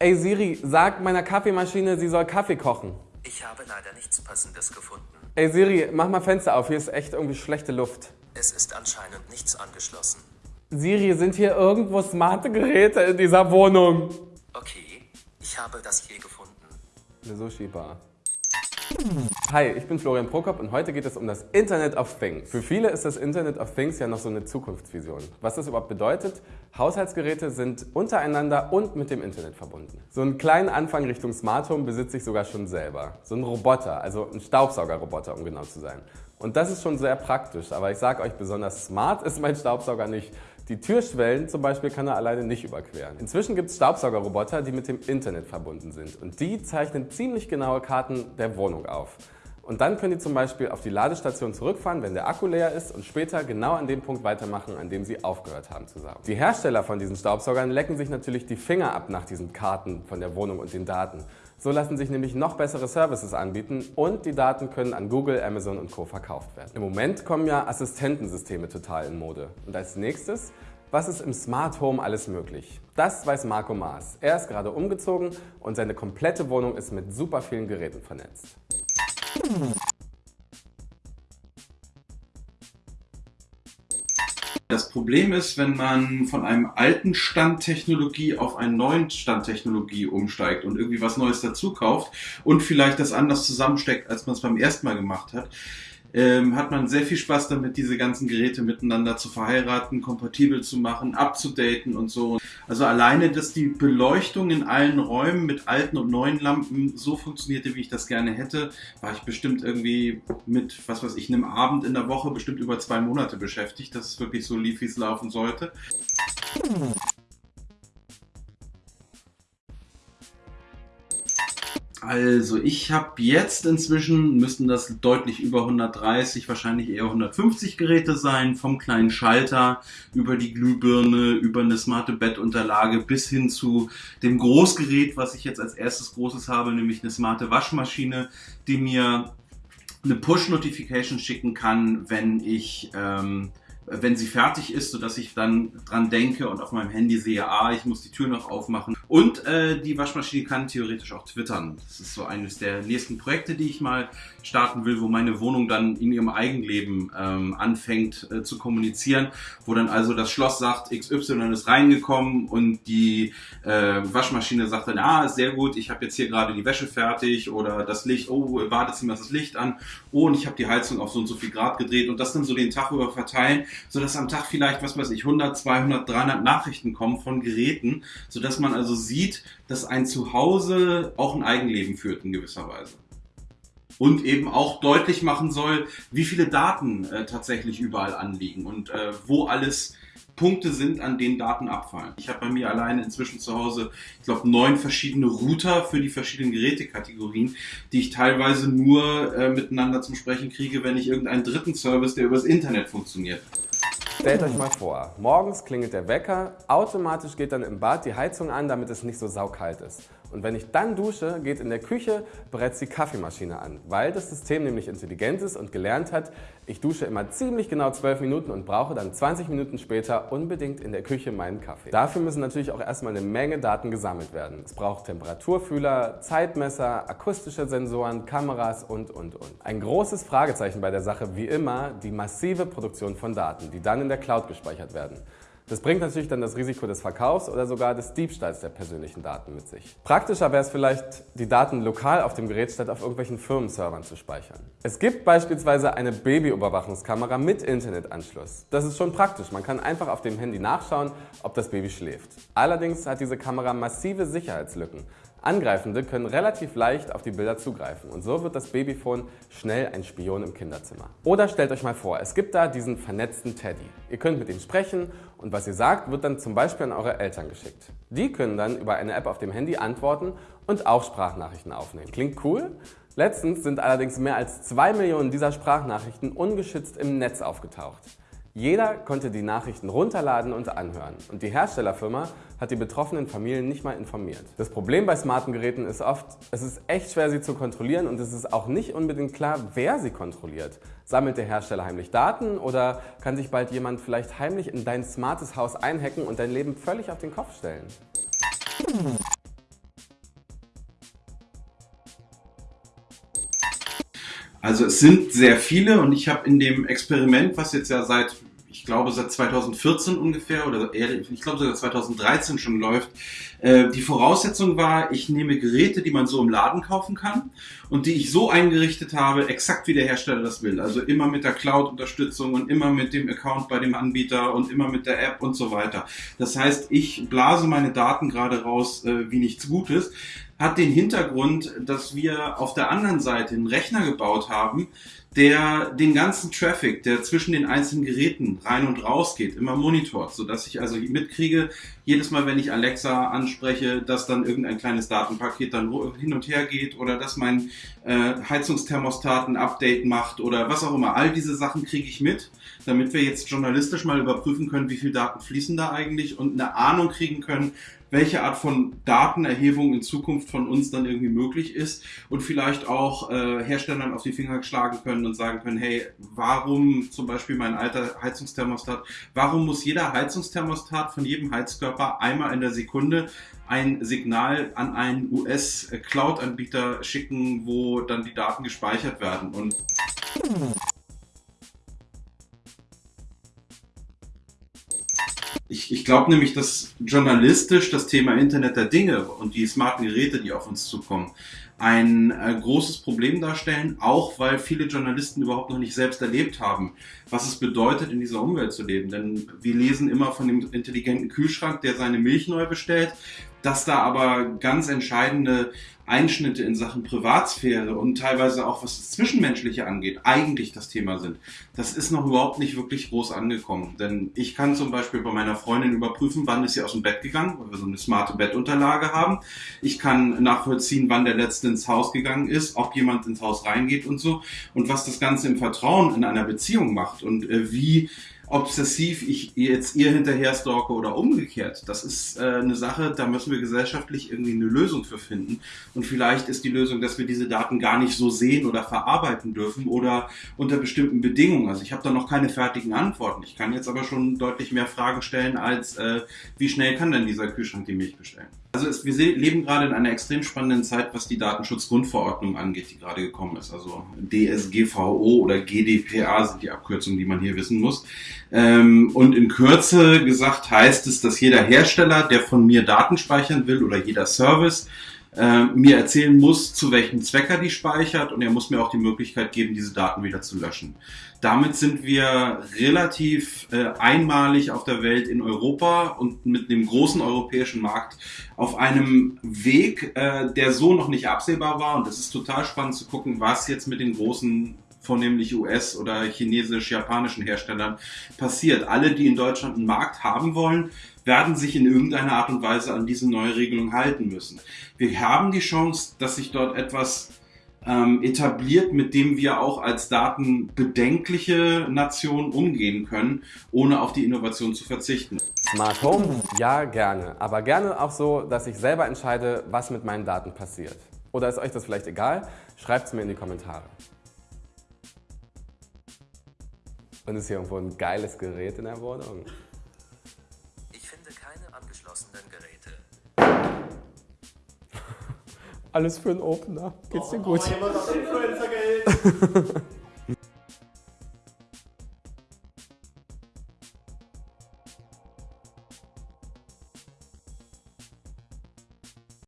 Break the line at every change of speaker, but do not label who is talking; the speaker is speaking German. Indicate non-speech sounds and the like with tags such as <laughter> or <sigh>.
Ey Siri, sag meiner Kaffeemaschine, sie soll Kaffee kochen.
Ich habe leider nichts Passendes gefunden.
Ey Siri, mach mal Fenster auf, hier ist echt irgendwie schlechte Luft.
Es ist anscheinend nichts angeschlossen.
Siri, sind hier irgendwo smarte Geräte in dieser Wohnung?
Okay, ich habe das hier gefunden.
Eine Sushi-Bar. Hi, ich bin Florian Prokop und heute geht es um das Internet of Things. Für viele ist das Internet of Things ja noch so eine Zukunftsvision. Was das überhaupt bedeutet? Haushaltsgeräte sind untereinander und mit dem Internet verbunden. So einen kleinen Anfang Richtung Smart Home besitze ich sogar schon selber. So ein Roboter, also ein Staubsaugerroboter, um genau zu sein. Und das ist schon sehr praktisch, aber ich sage euch, besonders smart ist mein Staubsauger nicht. Die Türschwellen zum Beispiel kann er alleine nicht überqueren. Inzwischen gibt es Staubsaugerroboter, die mit dem Internet verbunden sind und die zeichnen ziemlich genaue Karten der Wohnung auf. Und dann können die zum Beispiel auf die Ladestation zurückfahren, wenn der Akku leer ist und später genau an dem Punkt weitermachen, an dem sie aufgehört haben zu saugen. Die Hersteller von diesen Staubsaugern lecken sich natürlich die Finger ab nach diesen Karten von der Wohnung und den Daten. So lassen sich nämlich noch bessere Services anbieten und die Daten können an Google, Amazon und Co. verkauft werden. Im Moment kommen ja Assistentensysteme total in Mode. Und als nächstes, was ist im Smart Home alles möglich? Das weiß Marco Maas. Er ist gerade umgezogen und seine komplette Wohnung ist mit super vielen Geräten vernetzt.
Das Problem ist, wenn man von einem alten Stand Technologie auf einen neuen Stand Technologie umsteigt und irgendwie was Neues dazu kauft und vielleicht das anders zusammensteckt, als man es beim ersten Mal gemacht hat, ähm, hat man sehr viel Spaß damit, diese ganzen Geräte miteinander zu verheiraten, kompatibel zu machen, abzudaten und so. Also alleine, dass die Beleuchtung in allen Räumen mit alten und neuen Lampen so funktionierte, wie ich das gerne hätte, war ich bestimmt irgendwie mit, was weiß ich, einem Abend in der Woche bestimmt über zwei Monate beschäftigt, dass es wirklich so lief, wie es laufen sollte. Also ich habe jetzt inzwischen, müssten das deutlich über 130, wahrscheinlich eher 150 Geräte sein, vom kleinen Schalter über die Glühbirne, über eine smarte Bettunterlage bis hin zu dem Großgerät, was ich jetzt als erstes großes habe, nämlich eine smarte Waschmaschine, die mir eine Push-Notification schicken kann, wenn ich... Ähm, wenn sie fertig ist, sodass ich dann dran denke und auf meinem Handy sehe, ah, ich muss die Tür noch aufmachen. Und äh, die Waschmaschine kann theoretisch auch twittern. Das ist so eines der nächsten Projekte, die ich mal starten will, wo meine Wohnung dann in ihrem Eigenleben ähm, anfängt äh, zu kommunizieren, wo dann also das Schloss sagt, XY ist reingekommen und die äh, Waschmaschine sagt dann, ah, sehr gut, ich habe jetzt hier gerade die Wäsche fertig oder das Licht, oh, im Badezimmer ist das Licht an, oh, und ich habe die Heizung auf so und so viel Grad gedreht und das dann so den Tag über verteilen sodass am Tag vielleicht, was weiß ich, 100, 200, 300 Nachrichten kommen von Geräten, sodass man also sieht, dass ein Zuhause auch ein Eigenleben führt in gewisser Weise. Und eben auch deutlich machen soll, wie viele Daten äh, tatsächlich überall anliegen und äh, wo alles Punkte sind, an denen Daten abfallen. Ich habe bei mir alleine inzwischen zu Hause, ich glaube, neun verschiedene Router für die verschiedenen Gerätekategorien, die ich teilweise nur äh, miteinander zum Sprechen kriege, wenn ich irgendeinen dritten Service, der übers Internet funktioniert.
Stellt euch mal vor, morgens klingelt der Wecker, automatisch geht dann im Bad die Heizung an, damit es nicht so saukalt ist. Und wenn ich dann dusche, geht in der Küche bereits die Kaffeemaschine an, weil das System nämlich intelligent ist und gelernt hat, ich dusche immer ziemlich genau 12 Minuten und brauche dann 20 Minuten später unbedingt in der Küche meinen Kaffee. Dafür müssen natürlich auch erstmal eine Menge Daten gesammelt werden. Es braucht Temperaturfühler, Zeitmesser, akustische Sensoren, Kameras und, und, und. Ein großes Fragezeichen bei der Sache, wie immer, die massive Produktion von Daten, die dann in der Cloud gespeichert werden. Das bringt natürlich dann das Risiko des Verkaufs oder sogar des Diebstahls der persönlichen Daten mit sich. Praktischer wäre es vielleicht, die Daten lokal auf dem Gerät statt auf irgendwelchen Firmenservern zu speichern. Es gibt beispielsweise eine Babyüberwachungskamera mit Internetanschluss. Das ist schon praktisch. Man kann einfach auf dem Handy nachschauen, ob das Baby schläft. Allerdings hat diese Kamera massive Sicherheitslücken. Angreifende können relativ leicht auf die Bilder zugreifen und so wird das Babyphone schnell ein Spion im Kinderzimmer. Oder stellt euch mal vor, es gibt da diesen vernetzten Teddy. Ihr könnt mit ihm sprechen und was ihr sagt, wird dann zum Beispiel an eure Eltern geschickt. Die können dann über eine App auf dem Handy antworten und auch Sprachnachrichten aufnehmen. Klingt cool? Letztens sind allerdings mehr als zwei Millionen dieser Sprachnachrichten ungeschützt im Netz aufgetaucht. Jeder konnte die Nachrichten runterladen und anhören und die Herstellerfirma hat die betroffenen Familien nicht mal informiert. Das Problem bei smarten Geräten ist oft, es ist echt schwer sie zu kontrollieren und es ist auch nicht unbedingt klar, wer sie kontrolliert. Sammelt der Hersteller heimlich Daten oder kann sich bald jemand vielleicht heimlich in dein smartes Haus einhacken und dein Leben völlig auf den Kopf stellen?
Also es sind sehr viele und ich habe in dem Experiment, was jetzt ja seit ich glaube seit 2014 ungefähr oder eher, ich glaube sogar 2013 schon läuft. Äh, die Voraussetzung war, ich nehme Geräte, die man so im Laden kaufen kann und die ich so eingerichtet habe, exakt wie der Hersteller das will. Also immer mit der Cloud-Unterstützung und immer mit dem Account bei dem Anbieter und immer mit der App und so weiter. Das heißt, ich blase meine Daten gerade raus äh, wie nichts Gutes hat den Hintergrund, dass wir auf der anderen Seite einen Rechner gebaut haben, der den ganzen Traffic, der zwischen den einzelnen Geräten rein und raus geht, immer monitort, sodass ich also mitkriege, jedes Mal, wenn ich Alexa anspreche, dass dann irgendein kleines Datenpaket dann hin und her geht oder dass mein äh, Heizungsthermostat ein Update macht oder was auch immer. All diese Sachen kriege ich mit, damit wir jetzt journalistisch mal überprüfen können, wie viel Daten fließen da eigentlich und eine Ahnung kriegen können, welche Art von Datenerhebung in Zukunft von uns dann irgendwie möglich ist und vielleicht auch äh, Herstellern auf die Finger schlagen können und sagen können, hey, warum zum Beispiel mein alter Heizungsthermostat, warum muss jeder Heizungsthermostat von jedem Heizkörper einmal in der Sekunde ein Signal an einen US-Cloud-Anbieter schicken, wo dann die Daten gespeichert werden und Ich, ich glaube nämlich, dass journalistisch das Thema Internet der Dinge und die smarten Geräte, die auf uns zukommen, ein äh, großes Problem darstellen, auch weil viele Journalisten überhaupt noch nicht selbst erlebt haben, was es bedeutet, in dieser Umwelt zu leben. Denn wir lesen immer von dem intelligenten Kühlschrank, der seine Milch neu bestellt, dass da aber ganz entscheidende Einschnitte in Sachen Privatsphäre und teilweise auch was das Zwischenmenschliche angeht, eigentlich das Thema sind. Das ist noch überhaupt nicht wirklich groß angekommen. Denn ich kann zum Beispiel bei meiner Freundin überprüfen, wann ist sie aus dem Bett gegangen, weil wir so eine smarte Bettunterlage haben. Ich kann nachvollziehen, wann der Letzte ins Haus gegangen ist, ob jemand ins Haus reingeht und so. Und was das Ganze im Vertrauen in einer Beziehung macht und äh, wie obsessiv ich jetzt ihr hinterher stalke oder umgekehrt. Das ist äh, eine Sache, da müssen wir gesellschaftlich irgendwie eine Lösung für finden. Und vielleicht ist die Lösung, dass wir diese Daten gar nicht so sehen oder verarbeiten dürfen oder unter bestimmten Bedingungen. Also ich habe da noch keine fertigen Antworten. Ich kann jetzt aber schon deutlich mehr Fragen stellen als, äh, wie schnell kann denn dieser Kühlschrank die Milch bestellen? Also es, wir leben gerade in einer extrem spannenden Zeit, was die Datenschutzgrundverordnung angeht, die gerade gekommen ist. Also DSGVO oder GDPR sind die Abkürzungen, die man hier wissen muss. Ähm, und in Kürze gesagt heißt es, dass jeder Hersteller, der von mir Daten speichern will oder jeder Service, äh, mir erzählen muss, zu welchem Zweck er die speichert und er muss mir auch die Möglichkeit geben, diese Daten wieder zu löschen. Damit sind wir relativ äh, einmalig auf der Welt in Europa und mit dem großen europäischen Markt auf einem Weg, äh, der so noch nicht absehbar war. Und es ist total spannend zu gucken, was jetzt mit den großen vornehmlich US- oder chinesisch-japanischen Herstellern passiert. Alle, die in Deutschland einen Markt haben wollen, werden sich in irgendeiner Art und Weise an diese neue Regelung halten müssen. Wir haben die Chance, dass sich dort etwas ähm, etabliert, mit dem wir auch als datenbedenkliche Nation umgehen können, ohne auf die Innovation zu verzichten.
Smart Home? Ja, gerne. Aber gerne auch so, dass ich selber entscheide, was mit meinen Daten passiert. Oder ist euch das vielleicht egal? Schreibt es mir in die Kommentare. Und ist hier irgendwo ein geiles Gerät in der Wohnung?
angeschlossenen Geräte.
Alles für einen Opener. Geht's dir gut?
Oh, Influencer-Geld. <laughs>